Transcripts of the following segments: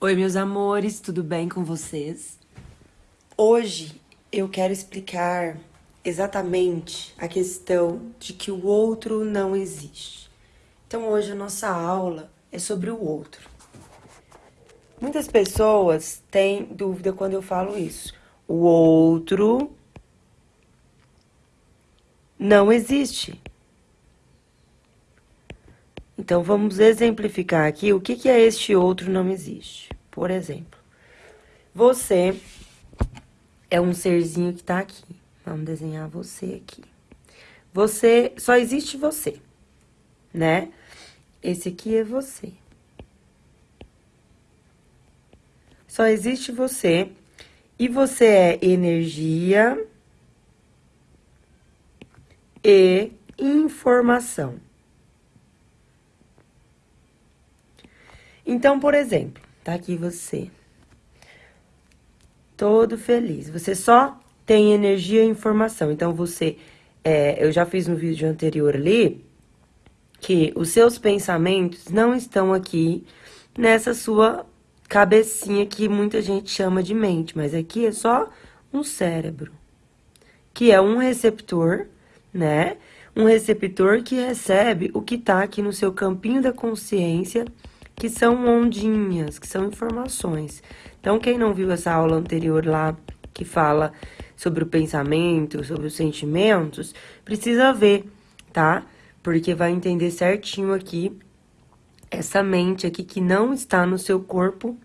Oi, meus amores, tudo bem com vocês? Hoje eu quero explicar exatamente a questão de que o outro não existe. Então, hoje a nossa aula é sobre o outro. Muitas pessoas têm dúvida quando eu falo isso. O outro não existe. Então, vamos exemplificar aqui o que, que é este outro não existe. Por exemplo, você é um serzinho que tá aqui. Vamos desenhar você aqui. Você, só existe você, né? Esse aqui é você. Só existe você. E você é energia e informação. Então, por exemplo, tá aqui você. Todo feliz. Você só tem energia e informação. Então, você... É, eu já fiz no vídeo anterior ali que os seus pensamentos não estão aqui nessa sua cabecinha que muita gente chama de mente, mas aqui é só um cérebro, que é um receptor, né? Um receptor que recebe o que tá aqui no seu campinho da consciência que são ondinhas, que são informações. Então, quem não viu essa aula anterior lá, que fala sobre o pensamento, sobre os sentimentos, precisa ver, tá? Porque vai entender certinho aqui essa mente aqui que não está no seu corpo,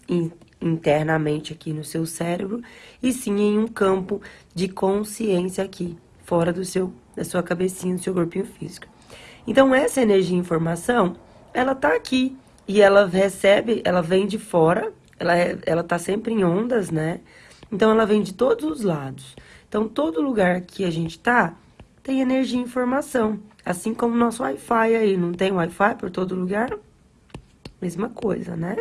internamente aqui no seu cérebro, e sim em um campo de consciência aqui, fora do seu, da sua cabecinha, do seu corpinho físico. Então, essa energia e informação, ela tá aqui, e ela recebe, ela vem de fora, ela, é, ela tá sempre em ondas, né? Então, ela vem de todos os lados. Então, todo lugar que a gente tá, tem energia e informação. Assim como o nosso Wi-Fi aí, não tem Wi-Fi por todo lugar? Mesma coisa, né?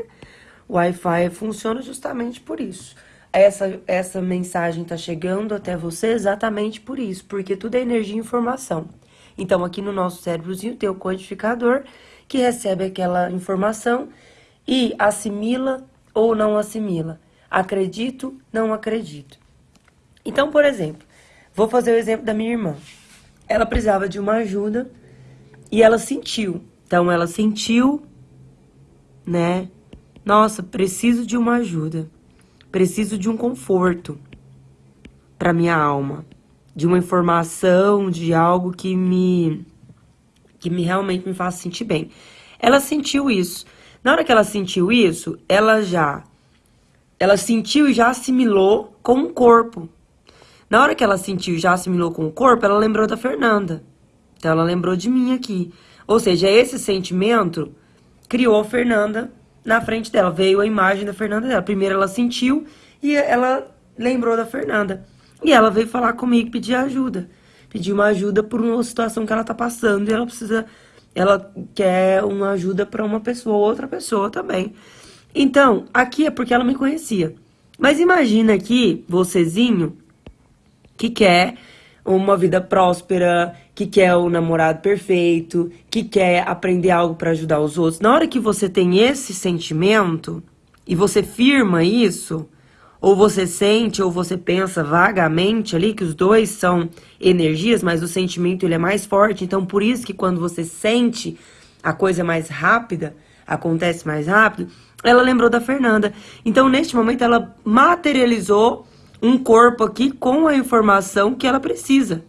O Wi-Fi funciona justamente por isso. Essa, essa mensagem tá chegando até você exatamente por isso, porque tudo é energia e informação. Então, aqui no nosso cérebrozinho tem o codificador, que recebe aquela informação e assimila ou não assimila. Acredito, não acredito. Então, por exemplo, vou fazer o exemplo da minha irmã. Ela precisava de uma ajuda e ela sentiu. Então, ela sentiu, né? Nossa, preciso de uma ajuda. Preciso de um conforto para minha alma, de uma informação, de algo que me que me realmente me faça sentir bem. Ela sentiu isso. Na hora que ela sentiu isso, ela já ela sentiu e já assimilou com o corpo. Na hora que ela sentiu e já assimilou com o corpo, ela lembrou da Fernanda. Então ela lembrou de mim aqui. Ou seja, esse sentimento criou a Fernanda na frente dela, veio a imagem da Fernanda dela. Primeiro ela sentiu e ela lembrou da Fernanda. E ela veio falar comigo, pedir ajuda pedir uma ajuda por uma situação que ela tá passando e ela precisa, ela quer uma ajuda para uma pessoa ou outra pessoa também. Então, aqui é porque ela me conhecia. Mas imagina aqui, vocêzinho, que quer uma vida próspera, que quer o namorado perfeito, que quer aprender algo para ajudar os outros. Na hora que você tem esse sentimento e você firma isso, ou você sente, ou você pensa vagamente ali, que os dois são energias, mas o sentimento ele é mais forte. Então, por isso que quando você sente a coisa mais rápida, acontece mais rápido, ela lembrou da Fernanda. Então, neste momento, ela materializou um corpo aqui com a informação que ela precisa.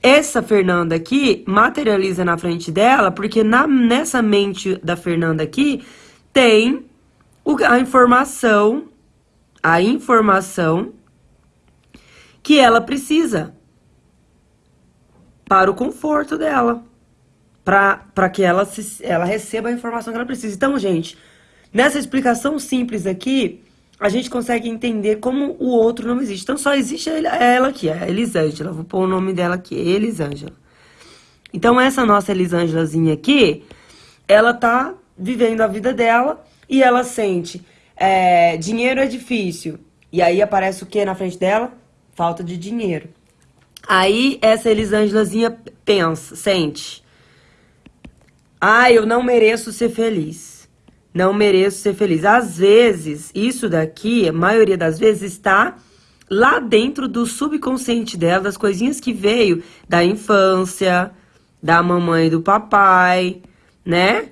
Essa Fernanda aqui materializa na frente dela, porque na, nessa mente da Fernanda aqui tem a informação a informação que ela precisa para o conforto dela, para que ela, se, ela receba a informação que ela precisa. Então, gente, nessa explicação simples aqui, a gente consegue entender como o outro não existe. Então, só existe ela aqui, a Elisângela. Vou pôr o nome dela aqui, Elisângela. Então, essa nossa Elisângelazinha aqui, ela tá vivendo a vida dela e ela sente é, dinheiro é difícil. E aí aparece o que na frente dela? Falta de dinheiro. Aí essa Elisângelazinha pensa, sente. Ah, eu não mereço ser feliz. não mereço ser feliz. Às vezes, isso daqui, a maioria das vezes, está lá dentro do subconsciente dela, das coisinhas que veio da infância, da mamãe e do papai, né?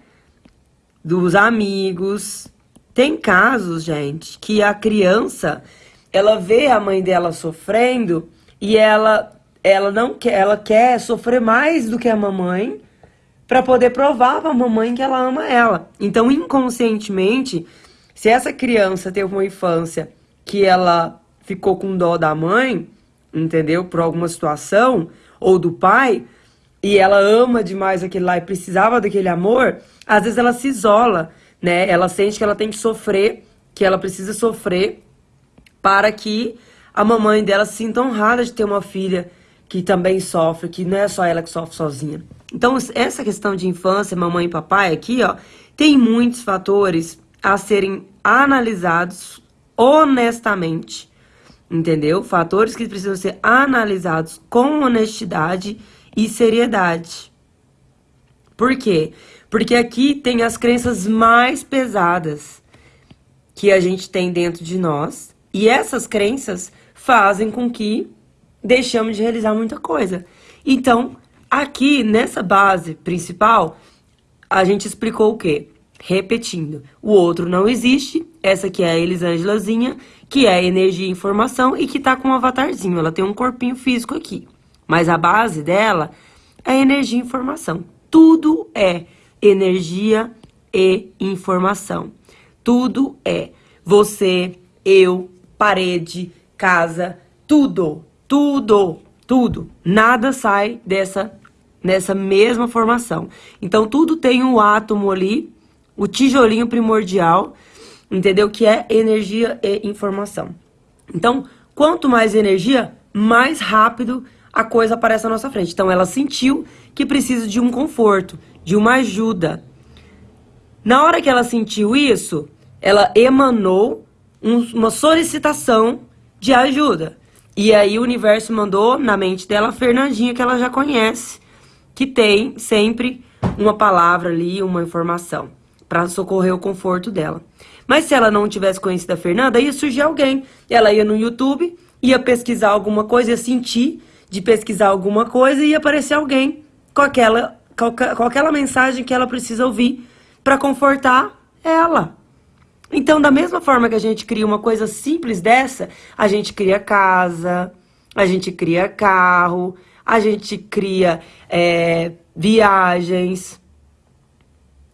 Dos amigos. Tem casos, gente, que a criança, ela vê a mãe dela sofrendo e ela ela não quer, ela quer sofrer mais do que a mamãe para poder provar para a mamãe que ela ama ela. Então, inconscientemente, se essa criança teve uma infância que ela ficou com dó da mãe, entendeu? Por alguma situação, ou do pai, e ela ama demais aquele lá e precisava daquele amor, às vezes ela se isola, né? Ela sente que ela tem que sofrer, que ela precisa sofrer para que a mamãe dela se sinta honrada de ter uma filha que também sofre, que não é só ela que sofre sozinha. Então, essa questão de infância, mamãe e papai aqui, ó, tem muitos fatores a serem analisados honestamente, entendeu? Fatores que precisam ser analisados com honestidade e seriedade. Por quê? Porque aqui tem as crenças mais pesadas que a gente tem dentro de nós, e essas crenças fazem com que deixamos de realizar muita coisa. Então, Aqui, nessa base principal, a gente explicou o quê? Repetindo, o outro não existe, essa aqui é a Elisângelazinha, que é energia e informação e que tá com um avatarzinho, ela tem um corpinho físico aqui. Mas a base dela é energia e informação. Tudo é energia e informação. Tudo é você, eu, parede, casa, tudo, tudo, tudo. Nada sai dessa nessa mesma formação. Então, tudo tem um átomo ali, o tijolinho primordial, entendeu? Que é energia e informação. Então, quanto mais energia, mais rápido a coisa aparece na nossa frente. Então, ela sentiu que precisa de um conforto, de uma ajuda. Na hora que ela sentiu isso, ela emanou um, uma solicitação de ajuda. E aí o universo mandou na mente dela a Fernandinha, que ela já conhece, que tem sempre uma palavra ali, uma informação, para socorrer o conforto dela. Mas se ela não tivesse conhecido a Fernanda, ia surgir alguém. Ela ia no YouTube, ia pesquisar alguma coisa, ia sentir de pesquisar alguma coisa e ia aparecer alguém com aquela, aquela mensagem que ela precisa ouvir para confortar ela. Então, da mesma forma que a gente cria uma coisa simples dessa, a gente cria casa, a gente cria carro, a gente cria é, viagens,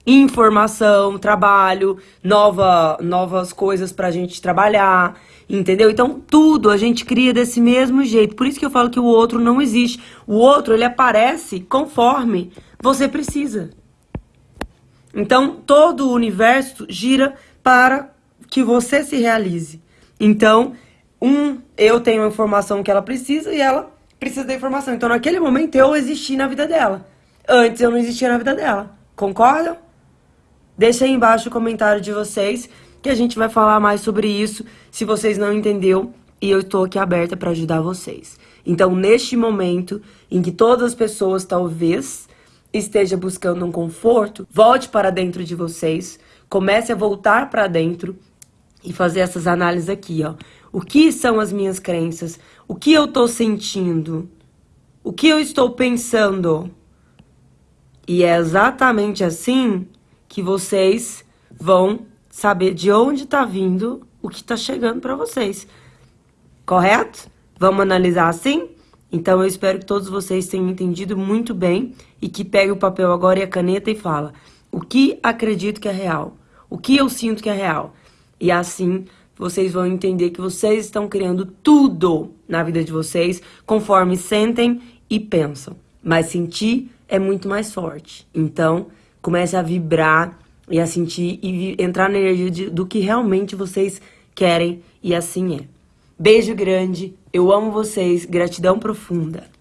informação, trabalho, nova, novas coisas pra gente trabalhar, entendeu? Então, tudo a gente cria desse mesmo jeito. Por isso que eu falo que o outro não existe. O outro, ele aparece conforme você precisa. Então, todo o universo gira para que você se realize. Então, um, eu tenho a informação que ela precisa e ela precisa da informação. Então, naquele momento, eu existi na vida dela. Antes, eu não existia na vida dela. Concordam? Deixa aí embaixo o comentário de vocês, que a gente vai falar mais sobre isso, se vocês não entenderam, e eu estou aqui aberta para ajudar vocês. Então, neste momento em que todas as pessoas, talvez, esteja buscando um conforto, volte para dentro de vocês, comece a voltar para dentro e fazer essas análises aqui, ó. O que são as minhas crenças? O que eu estou sentindo? O que eu estou pensando? E é exatamente assim que vocês vão saber de onde está vindo o que está chegando para vocês. Correto? Vamos analisar assim? Então eu espero que todos vocês tenham entendido muito bem e que pegue o papel agora e a caneta e fala o que acredito que é real, o que eu sinto que é real. E assim vocês vão entender que vocês estão criando tudo na vida de vocês conforme sentem e pensam. Mas sentir é muito mais forte. Então, comece a vibrar e a sentir e entrar na energia de, do que realmente vocês querem e assim é. Beijo grande, eu amo vocês, gratidão profunda.